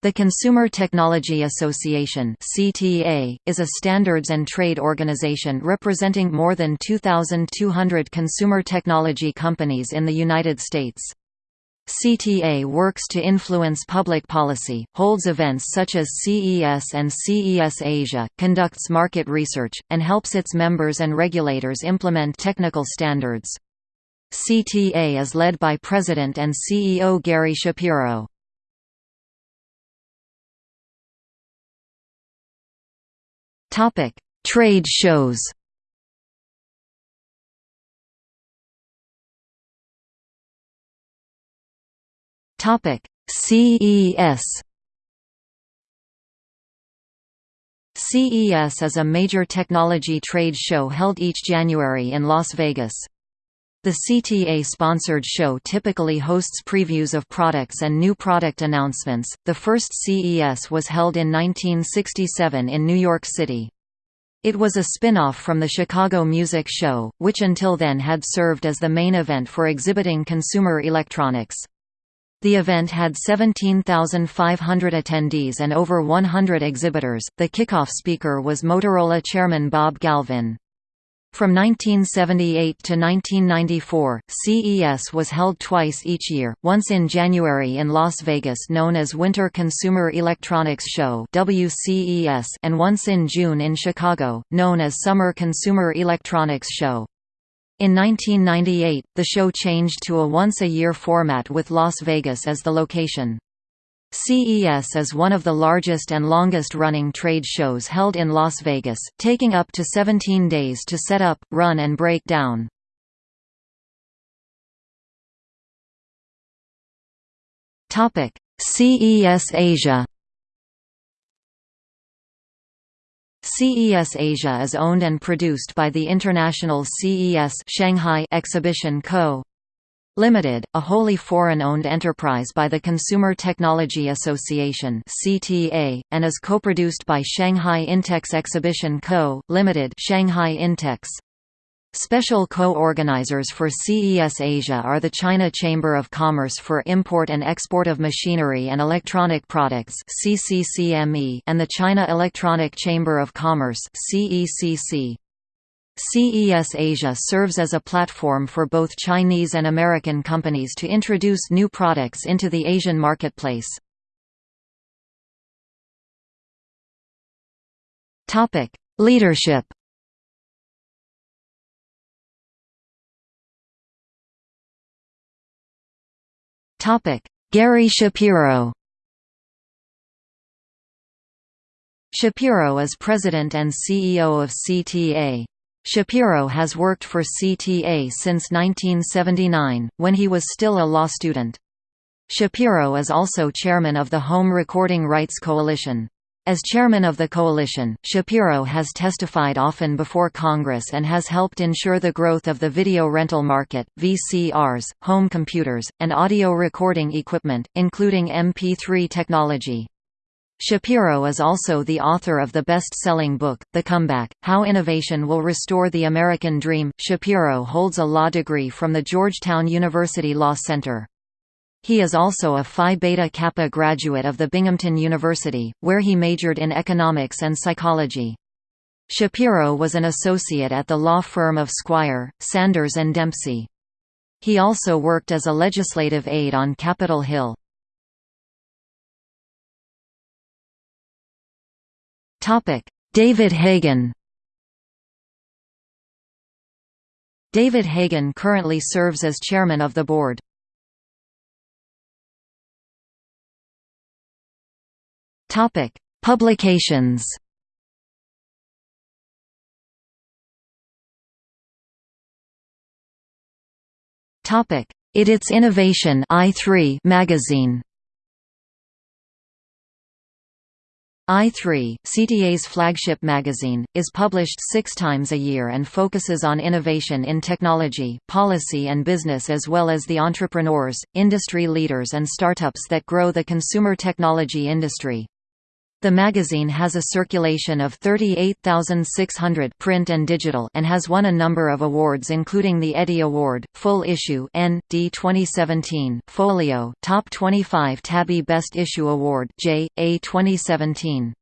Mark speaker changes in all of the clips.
Speaker 1: The Consumer Technology Association (CTA) is a standards and trade organization representing more than 2200 consumer technology companies in the United States. CTA works to influence public policy, holds events such as CES and CES Asia, conducts market research, and helps its members and regulators implement technical standards. CTA is led by President and CEO Gary Shapiro. Topic: Trade shows. Topic: CES. CES is a major technology trade show held each January in Las Vegas. The CTA-sponsored show typically hosts previews of products and new product announcements. The first CES was held in 1967 in New York City. It was a spin-off from the Chicago Music Show, which until then had served as the main event for exhibiting consumer electronics. The event had 17,500 attendees and over 100 exhibitors. The kickoff speaker was Motorola chairman Bob Galvin. From 1978 to 1994, CES was held twice each year, once in January in Las Vegas known as Winter Consumer Electronics Show and once in June in Chicago, known as Summer Consumer Electronics Show. In 1998, the show changed to a once-a-year format with Las Vegas as the location. CES is one of the largest and longest-running trade shows held in Las Vegas, taking up to 17 days to set up, run and break down. CES Asia CES Asia is owned and produced by the international CES Shanghai Exhibition Co. Limited, a wholly foreign-owned enterprise by the Consumer Technology Association (CTA), and is co-produced by Shanghai Intex Exhibition Co. Limited, Shanghai Intex. Special co-organizers for CES Asia are the China Chamber of Commerce for Import and Export of Machinery and Electronic Products (CCCME) and the China Electronic Chamber of Commerce (CECC). CES Asia serves as a platform for both Chinese and American companies to introduce new products into the Asian marketplace. Topic: Leadership Topic: Gary Shapiro Shapiro is president and CEO of CTA. Shapiro has worked for CTA since 1979, when he was still a law student. Shapiro is also chairman of the Home Recording Rights Coalition. As chairman of the coalition, Shapiro has testified often before Congress and has helped ensure the growth of the video rental market, VCRs, home computers, and audio recording equipment, including MP3 technology. Shapiro is also the author of the best-selling book, The Comeback, How Innovation Will Restore the American Dream. Shapiro holds a law degree from the Georgetown University Law Center. He is also a Phi Beta Kappa graduate of the Binghamton University, where he majored in economics and psychology. Shapiro was an associate at the law firm of Squire, Sanders and Dempsey. He also worked as a legislative aide on Capitol Hill. David Hagen David Hagen currently serves as chairman of the board. Topic: Publications. Topic: Its Innovation i3 magazine. I3, CTA's flagship magazine, is published six times a year and focuses on innovation in technology, policy and business as well as the entrepreneurs, industry leaders and startups that grow the consumer technology industry. The magazine has a circulation of 38,600 print and digital and has won a number of awards including the Eddie Award, Full Issue N. D 2017, Folio, Top 25 Tabbie Best Issue Award J. A 2017.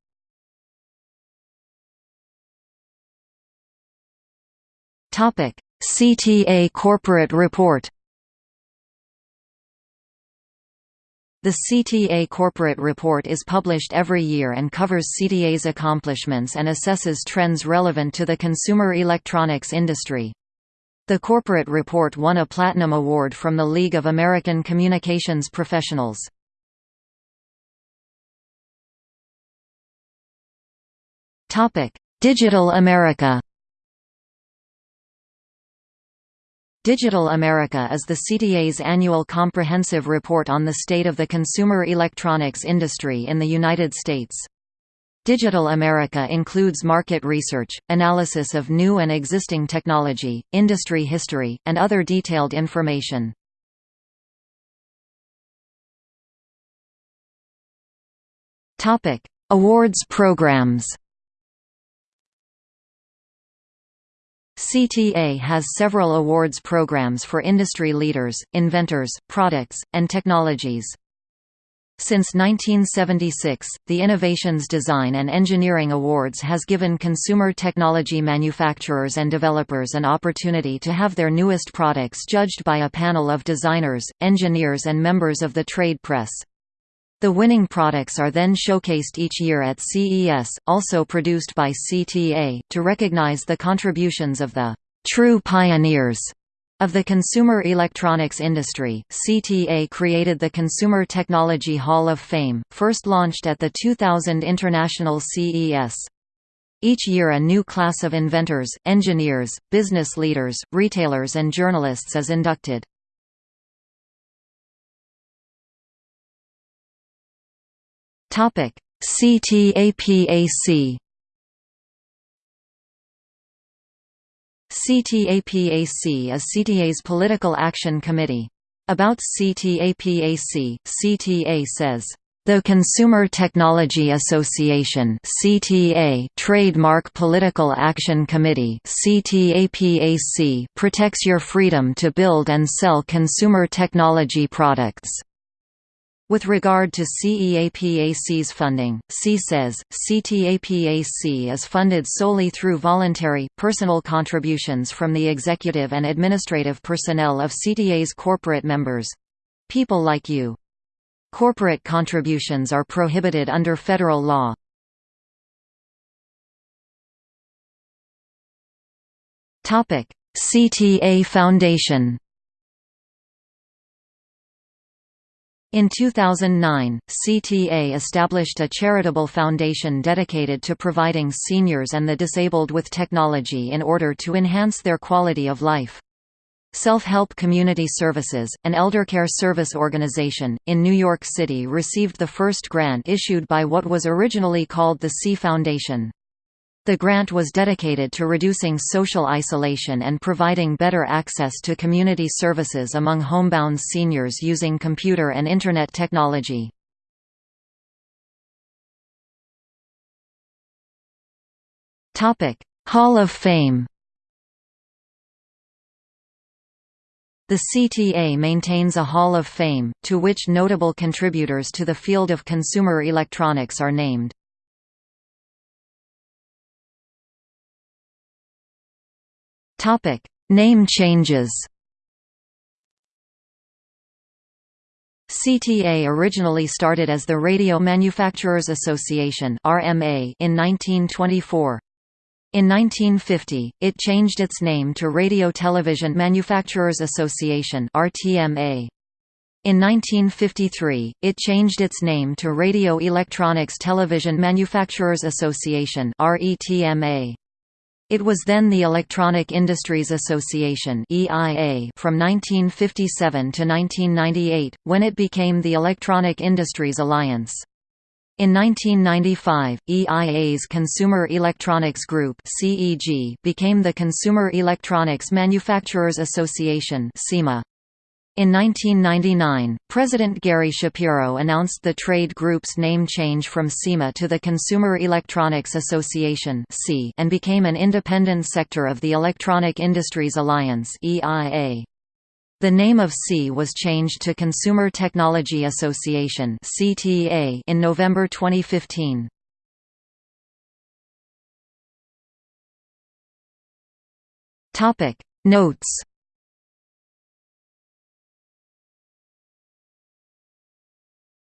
Speaker 1: CTA Corporate Report The CTA Corporate Report is published every year and covers CTA's accomplishments and assesses trends relevant to the consumer electronics industry. The corporate report won a Platinum Award from the League of American Communications Professionals. Digital America Digital America is the CTA's annual comprehensive report on the state of the consumer electronics industry in the United States. Digital America includes market research, analysis of new and existing technology, industry history, and other detailed information. Awards programs CTA has several awards programs for industry leaders, inventors, products, and technologies. Since 1976, the Innovations Design and Engineering Awards has given consumer technology manufacturers and developers an opportunity to have their newest products judged by a panel of designers, engineers and members of the trade press. The winning products are then showcased each year at CES, also produced by CTA, to recognize the contributions of the true pioneers of the consumer electronics industry. CTA created the Consumer Technology Hall of Fame, first launched at the 2000 International CES. Each year a new class of inventors, engineers, business leaders, retailers and journalists is inducted. Topic: CTAPAC. CTAPAC is CTA's political action committee. About CTAPAC, CTA says, the Consumer Technology Association (CTA) Trademark Political Action Committee (CTAPAC) protects your freedom to build and sell consumer technology products. With regard to CEAPAC's funding, C says, CTAPAC is funded solely through voluntary, personal contributions from the executive and administrative personnel of CTA's corporate members—people like you. Corporate contributions are prohibited under federal law. CTA Foundation In 2009, CTA established a charitable foundation dedicated to providing seniors and the disabled with technology in order to enhance their quality of life. Self-Help Community Services, an eldercare service organization, in New York City received the first grant issued by what was originally called the C Foundation. The grant was dedicated to reducing social isolation and providing better access to community services among homebound seniors using computer and Internet technology. Hall of Fame The CTA maintains a Hall of Fame, to which notable contributors to the field of consumer electronics are named.
Speaker 2: Topic: Name changes.
Speaker 1: CTA originally started as the Radio Manufacturers Association (RMA) in 1924. In 1950, it changed its name to Radio Television Manufacturers Association (RTMA). In 1953, it changed its name to Radio Electronics Television Manufacturers Association (RETMA). It was then the Electronic Industries Association (EIA) from 1957 to 1998, when it became the Electronic Industries Alliance. In 1995, EIA's Consumer Electronics Group became the Consumer Electronics Manufacturers Association. In 1999, President Gary Shapiro announced the trade group's name change from CEMA to the Consumer Electronics Association and became an independent sector of the Electronic Industries Alliance The name of SE was changed to Consumer Technology Association in November 2015. Notes